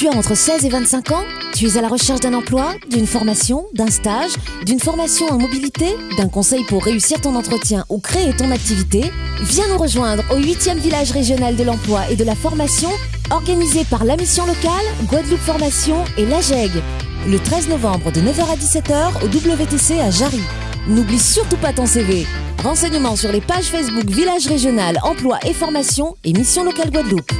Tu as entre 16 et 25 ans Tu es à la recherche d'un emploi, d'une formation, d'un stage, d'une formation en mobilité, d'un conseil pour réussir ton entretien ou créer ton activité Viens nous rejoindre au 8e village régional de l'emploi et de la formation organisé par la mission locale, Guadeloupe Formation et l'AGEG. Le 13 novembre de 9h à 17h au WTC à Jarry. N'oublie surtout pas ton CV. Renseignements sur les pages Facebook Village Régional Emploi et Formation et Mission Locale Guadeloupe.